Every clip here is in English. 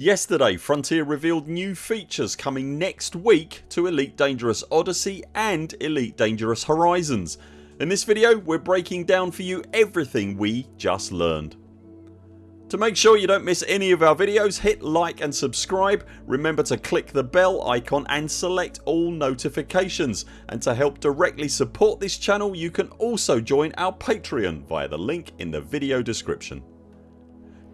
Yesterday Frontier revealed new features coming next week to Elite Dangerous Odyssey and Elite Dangerous Horizons. In this video we're breaking down for you everything we just learned. To make sure you don't miss any of our videos hit like and subscribe, remember to click the bell icon and select all notifications and to help directly support this channel you can also join our Patreon via the link in the video description.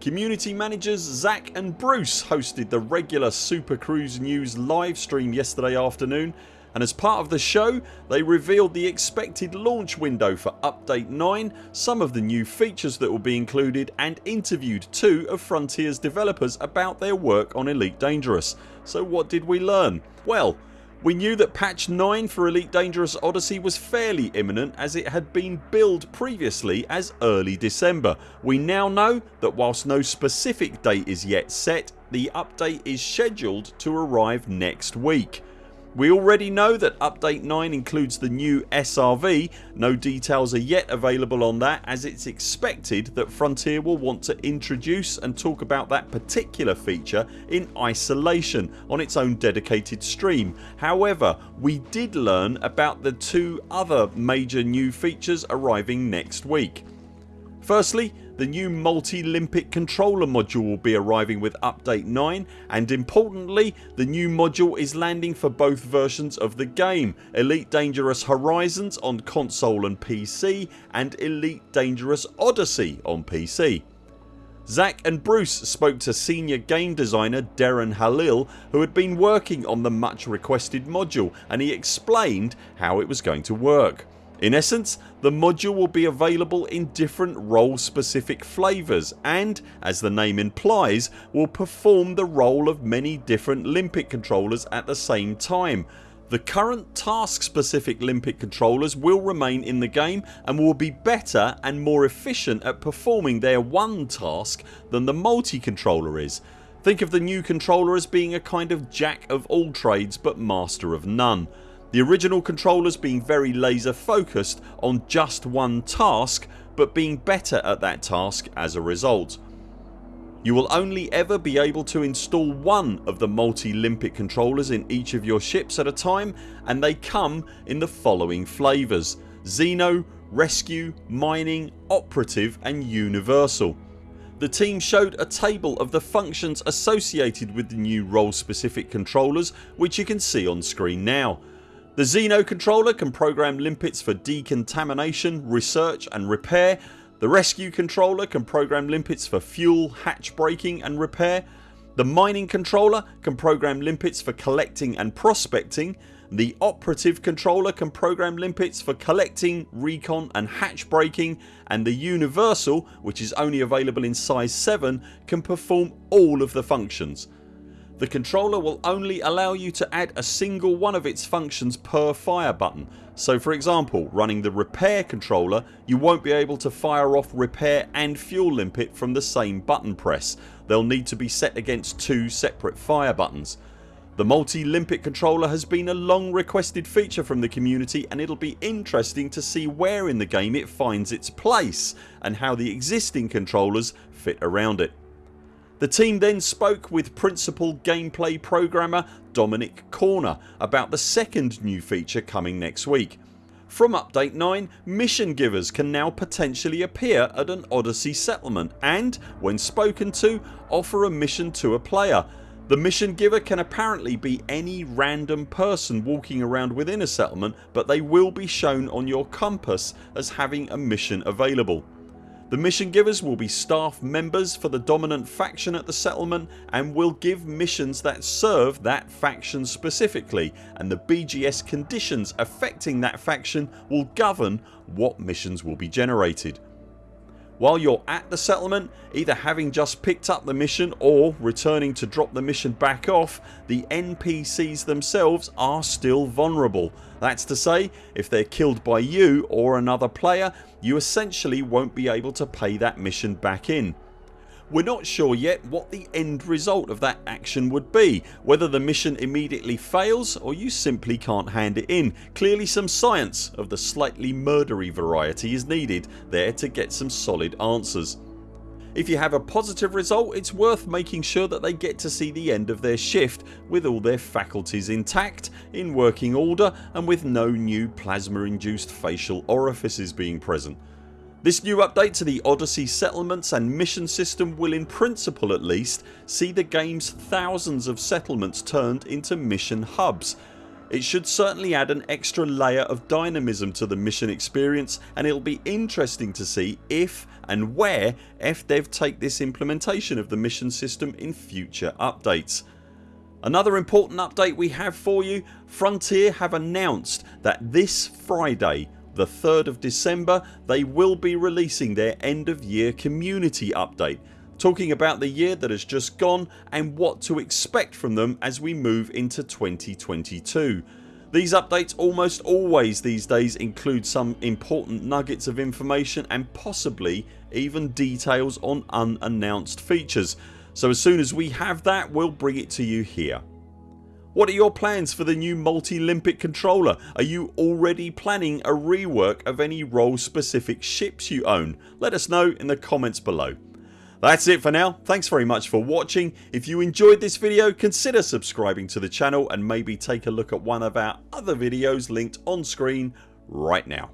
Community managers Zach and Bruce hosted the regular Super Cruise News live stream yesterday afternoon and as part of the show they revealed the expected launch window for update 9, some of the new features that will be included and interviewed two of Frontiers developers about their work on Elite Dangerous. So what did we learn? Well we knew that patch 9 for Elite Dangerous Odyssey was fairly imminent as it had been billed previously as early December. We now know that whilst no specific date is yet set the update is scheduled to arrive next week. We already know that update 9 includes the new SRV, no details are yet available on that as it's expected that Frontier will want to introduce and talk about that particular feature in isolation on its own dedicated stream. However we did learn about the two other major new features arriving next week. Firstly the new multi-Limpet controller module will be arriving with update 9 and importantly the new module is landing for both versions of the game Elite Dangerous Horizons on console and PC and Elite Dangerous Odyssey on PC. Zach and Bruce spoke to senior game designer Darren Halil who had been working on the much requested module and he explained how it was going to work. In essence the module will be available in different role specific flavours and, as the name implies, will perform the role of many different Limpet controllers at the same time. The current task specific Limpet controllers will remain in the game and will be better and more efficient at performing their one task than the multi controller is. Think of the new controller as being a kind of jack of all trades but master of none the original controllers being very laser focused on just one task but being better at that task as a result. You will only ever be able to install one of the multi-Limpet controllers in each of your ships at a time and they come in the following flavours Xeno, Rescue, Mining, Operative and Universal. The team showed a table of the functions associated with the new role specific controllers which you can see on screen now. The Xeno controller can program limpets for decontamination, research and repair. The rescue controller can program limpets for fuel, hatch breaking and repair. The mining controller can program limpets for collecting and prospecting. The operative controller can program limpets for collecting, recon and hatch breaking and the universal which is only available in size 7 can perform all of the functions. The controller will only allow you to add a single one of its functions per fire button so for example running the repair controller you won't be able to fire off repair and fuel limpet from the same button press. They'll need to be set against two separate fire buttons. The multi-Limpet controller has been a long requested feature from the community and it'll be interesting to see where in the game it finds its place and how the existing controllers fit around it. The team then spoke with principal gameplay programmer Dominic Corner about the second new feature coming next week. From update 9 mission givers can now potentially appear at an Odyssey settlement and, when spoken to, offer a mission to a player. The mission giver can apparently be any random person walking around within a settlement but they will be shown on your compass as having a mission available. The mission givers will be staff members for the dominant faction at the settlement and will give missions that serve that faction specifically and the BGS conditions affecting that faction will govern what missions will be generated. While you're at the settlement either having just picked up the mission or returning to drop the mission back off the NPCs themselves are still vulnerable. That's to say if they're killed by you or another player you essentially won't be able to pay that mission back in. We're not sure yet what the end result of that action would be whether the mission immediately fails or you simply can't hand it in. Clearly some science of the slightly murdery variety is needed there to get some solid answers. If you have a positive result it's worth making sure that they get to see the end of their shift with all their faculties intact, in working order and with no new plasma induced facial orifices being present. This new update to the Odyssey settlements and mission system will in principle at least see the games thousands of settlements turned into mission hubs it should certainly add an extra layer of dynamism to the mission experience and it'll be interesting to see if and where FDev take this implementation of the mission system in future updates. Another important update we have for you Frontier have announced that this Friday the 3rd of December they will be releasing their end of year community update talking about the year that has just gone and what to expect from them as we move into 2022. These updates almost always these days include some important nuggets of information and possibly even details on unannounced features so as soon as we have that we'll bring it to you here. What are your plans for the new multi-Limpet controller? Are you already planning a rework of any role specific ships you own? Let us know in the comments below. That's it for now. Thanks very much for watching. If you enjoyed this video consider subscribing to the channel and maybe take a look at one of our other videos linked on screen right now.